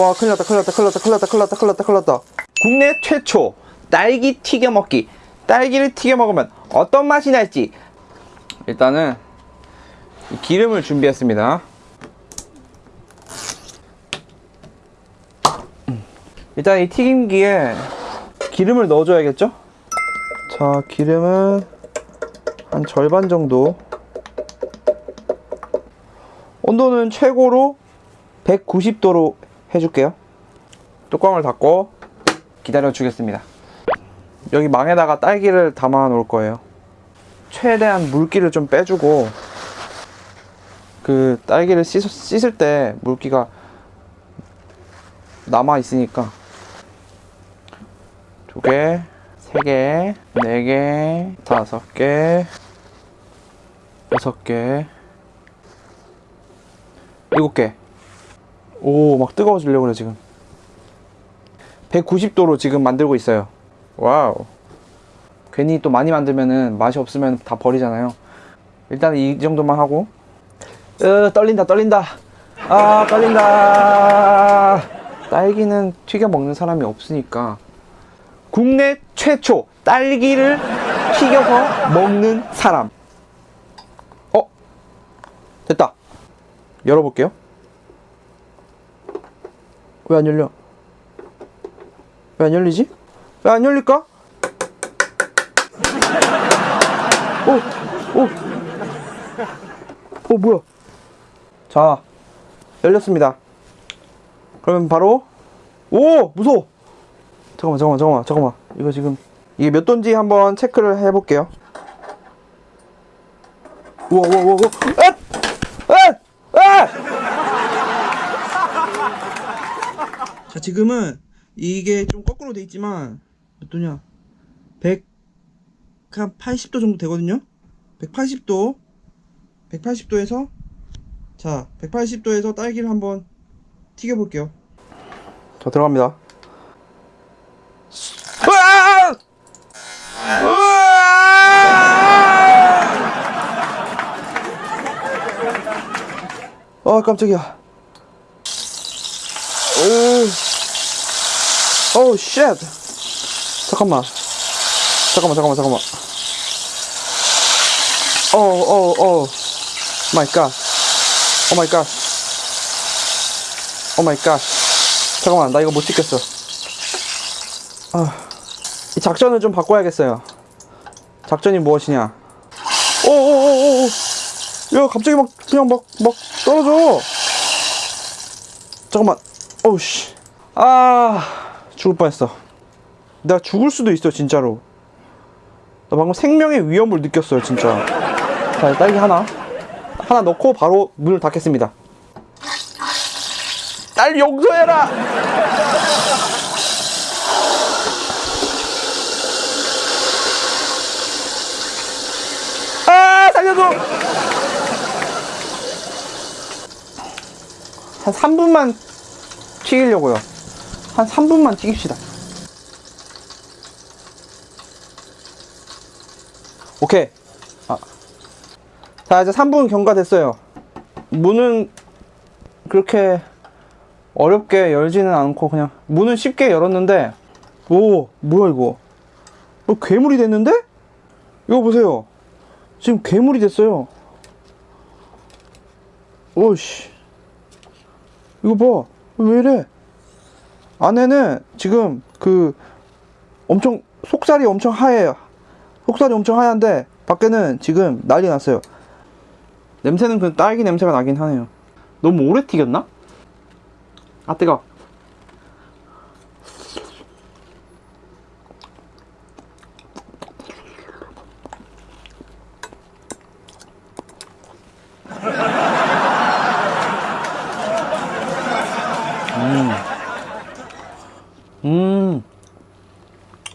와 큰일 났다 큰일 났다 큰일 났다 큰일 났다 큰일 났다 큰일 났다. 큰일 났다 국내 최초 딸기 튀겨 먹기. 딸기를 튀겨 먹으면 어떤 맛이 날지. 일단은 이 기름을 준비했습니다. 일단 이 튀김기에 기름을 넣어줘야겠죠? 자 기름은 한 절반 정도. 온도는 최고로 190도로 해줄게요. 뚜껑을 닫고 기다려 주겠습니다. 여기 망에다가 딸기를 담아 놓을 거예요. 최대한 물기를 좀 빼주고 그 딸기를 씻, 씻을 때 물기가 남아 있으니까 두 개, 세 개, 네 개, 다섯 개, 여섯 개, 일곱 개. 오, 막 뜨거워지려고 그래, 지금. 190도로 지금 만들고 있어요. wow. 괜히 또 많이 만들면은 맛이 없으면 다 버리잖아요. 일단 이 정도만 하고. 으, 떨린다, 떨린다. 아, 떨린다. 딸기는 튀겨 먹는 사람이 없으니까. 국내 최초 딸기를 튀겨서 먹는 사람. 어? 됐다. 열어볼게요. 왜 안 열려? 왜 안 열리지? 왜 안 열릴까? 오, 오, 오, 뭐야? 자, 열렸습니다. 그러면 바로, 오, 무서워. 잠깐만, 잠깐만, 잠깐만, 잠깐만. 이거 지금, 이게 몇 도인지 한번 체크를 해볼게요. 우와, 우와, 우와, 우와. 아! 아! 아! 자 지금은 이게 좀 거꾸로 돼 있지만 몇 도냐? 100, 한 80도 정도 되거든요? 180도 180도에서 자 180도에서 딸기를 한번 튀겨 볼게요. 자 들어갑니다. 으아! 으아! 아! 깜짝이야 오, 쉣. 잠깐만. 잠깐만, 잠깐만, 잠깐만. 오, 오, 오. my god. Oh my god. Oh my god. 잠깐만, 나 이거 못 찍겠어. 아, 이 작전을 좀 바꿔야겠어요. 작전이 무엇이냐? 오, 오, 오, 오, 오. 야, 갑자기 막, 그냥 막, 막 떨어져. 잠깐만. 오우, 씨. 아, 죽을 뻔했어. 내가 죽을 수도 있어, 진짜로. 나 방금 생명의 위험을 느꼈어요, 진짜. 자, 딸기 하나. 하나 넣고 바로 문을 닫겠습니다. 딸 용서해라! 아, 살려줘! 한 3분만 튀기려고요. 한 3분만 튀깁시다. 오케이. 아. 자, 이제 3분 경과됐어요. 문은 그렇게 어렵게 열지는 않고 그냥 문은 쉽게 열었는데 오, 뭐야 이거? 어, 괴물이 됐는데? 이거 보세요. 지금 괴물이 됐어요. 오씨. 이거 봐. 왜 이래? 안에는 지금 그 엄청 속살이 엄청 하얘요. 속살이 엄청 하얀데 밖에는 지금 난리 났어요. 냄새는 그 딸기 냄새가 나긴 하네요. 너무 오래 튀겼나? 아 뜨거. 음.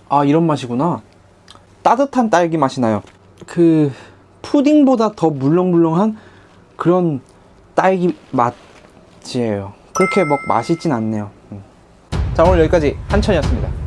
아, 이런 맛이구나. 따뜻한 딸기 맛이 나요. 그, 푸딩보다 더 물렁물렁한 그런 딸기 맛이에요. 그렇게 막 맛있진 않네요. 음. 자, 오늘 여기까지 한천이었습니다.